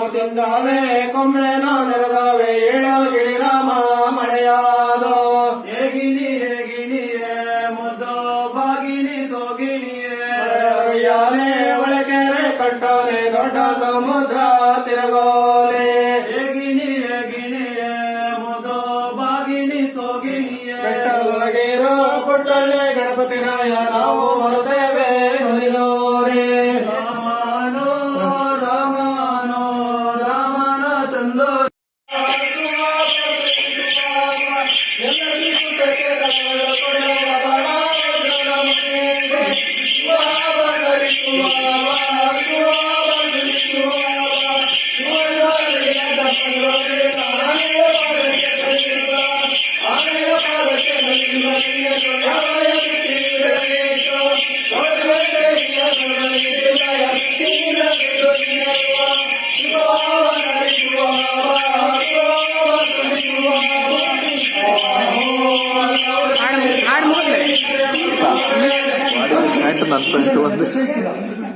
ತಿಂದಾವೆ ಕೊಂಬೆನೋ ನೆರೆದಾವೆ ಏಳೋ ಗಿಳಿರಾಮ ಮಳೆಯಾದೋ. ಹೇಗಿಣಿ ಹೇಗಿಣಿಯೇ ಮುದ್ದೋ ಬಾಗಿಣಿ ಸೋಗಿಣಿಯೇ. ಯಾನೆ ಒಳಕೆರೆ ಕಟ್ಟಾನೆ ದೊಡ್ಡ ಸಮುದ್ರ ತಿರುಗೋಲೆ. ಹೇಗಿಣಿ ಹೇಗಿಣಿಯೇ ಮುದ್ದೋ ಬಾಗಿಣಿ ಸೋಗಿಣಿಯೇ. ಬೆಟ್ಟದೊಳಗಿರೋ ಪುಟ್ಟಳ್ಳೆ ಗಣಪತಿ ನಾಯ ನಾವು ಬರುತ್ತೇವೆ ಹೊಲಿದೋರೆ Oh, Финансовая философия.